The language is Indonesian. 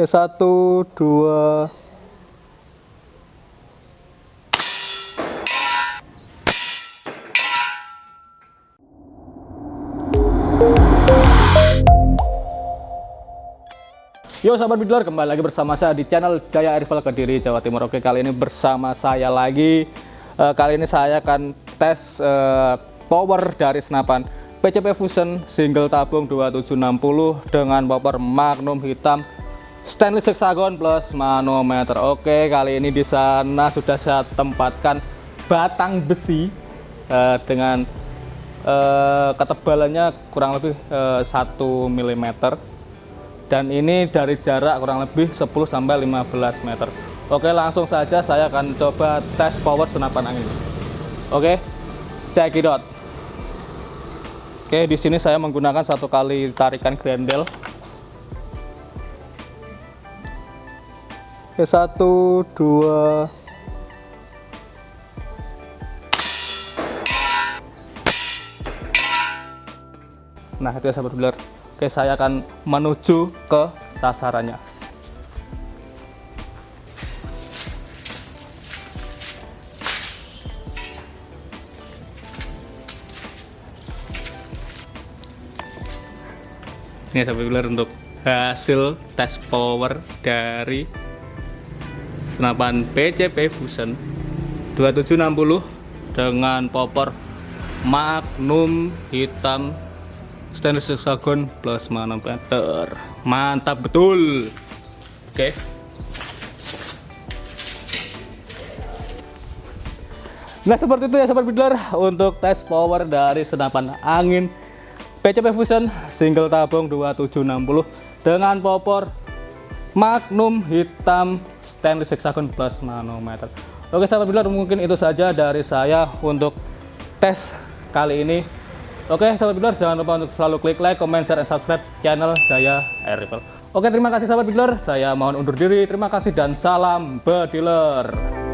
Oke, satu, dua. Yo sahabat bidler, kembali lagi bersama saya di channel Jaya Airfall Kediri, Jawa Timur. Oke, kali ini bersama saya lagi. Uh, kali ini saya akan tes uh, power dari senapan PCP Fusion single tabung 2760 dengan power Magnum hitam stainless hexagon plus manometer. Oke, kali ini di sana sudah saya tempatkan batang besi uh, dengan uh, ketebalannya kurang lebih uh, 1 mm dan ini dari jarak kurang lebih 10 sampai 15 meter. Oke, langsung saja saya akan coba tes power senapan angin. Oke, check it out. Oke, di sini saya menggunakan satu kali tarikan grendel. Oke, satu, dua, Nah, itu ya sahabat bular. Oke, saya akan menuju ke sasarannya. Ini sampai benar untuk hasil tes power dari senapan PCP Fusion 2760 dengan popor Magnum hitam stainless hexagon plus manometer mantap betul oke okay. nah seperti itu ya sobat bidler untuk tes power dari senapan angin PCP Fusion single tabung 2760 dengan popor magnum hitam stainless hexagon plus manometer oke sahabat bidler mungkin itu saja dari saya untuk tes kali ini Oke, sahabat bidler, jangan lupa untuk selalu klik like, comment, share, dan subscribe channel Jaya Air Rifle. Oke, terima kasih sahabat bidler. Saya mohon undur diri. Terima kasih dan salam bediler.